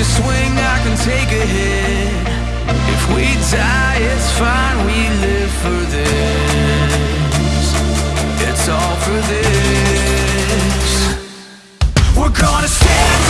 to swing, I can take a hit. If we die, it's fine, we live for this. It's all for this. We're gonna stand